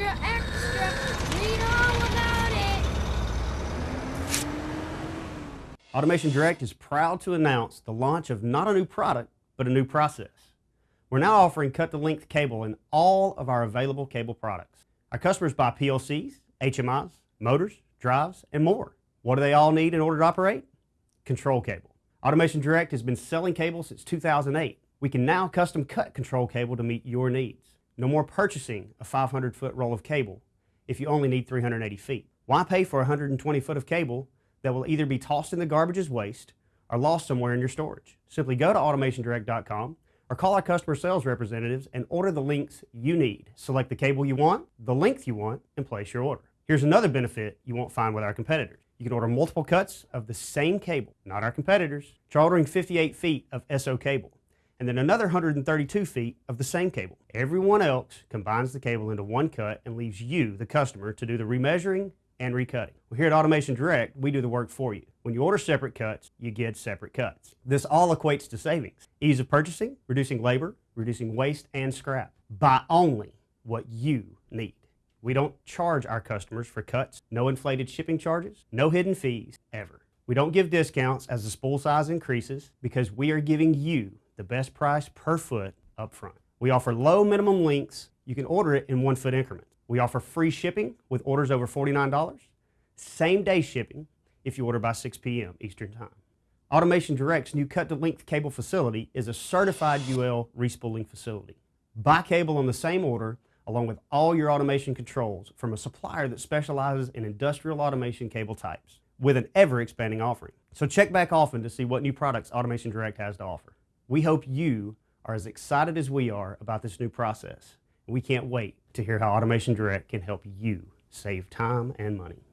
extra, extra. Read all about it. Automation Direct is proud to announce the launch of not a new product, but a new process. We're now offering cut-to-length cable in all of our available cable products. Our customers buy PLCs, HMIs, motors, drives, and more. What do they all need in order to operate? Control cable. Automation Direct has been selling cable since 2008. We can now custom cut control cable to meet your needs. No more purchasing a 500 foot roll of cable if you only need 380 feet. Why pay for 120 foot of cable that will either be tossed in the garbage as waste or lost somewhere in your storage? Simply go to automationdirect.com or call our customer sales representatives and order the links you need. Select the cable you want, the length you want, and place your order. Here's another benefit you won't find with our competitors. You can order multiple cuts of the same cable, not our competitors. Try ordering 58 feet of SO cable and then another 132 feet of the same cable. Everyone else combines the cable into one cut and leaves you, the customer, to do the remeasuring and recutting. Well, here at Automation Direct, we do the work for you. When you order separate cuts, you get separate cuts. This all equates to savings. Ease of purchasing, reducing labor, reducing waste and scrap. Buy only what you need. We don't charge our customers for cuts, no inflated shipping charges, no hidden fees, ever. We don't give discounts as the spool size increases because we are giving you the best price per foot up front. We offer low minimum lengths. You can order it in one foot increments. We offer free shipping with orders over $49, same day shipping if you order by 6 p.m. Eastern Time. Automation Direct's new cut to length cable facility is a certified UL respooling facility. Buy cable on the same order along with all your automation controls from a supplier that specializes in industrial automation cable types with an ever expanding offering. So check back often to see what new products Automation Direct has to offer. We hope you are as excited as we are about this new process. We can't wait to hear how Automation Direct can help you save time and money.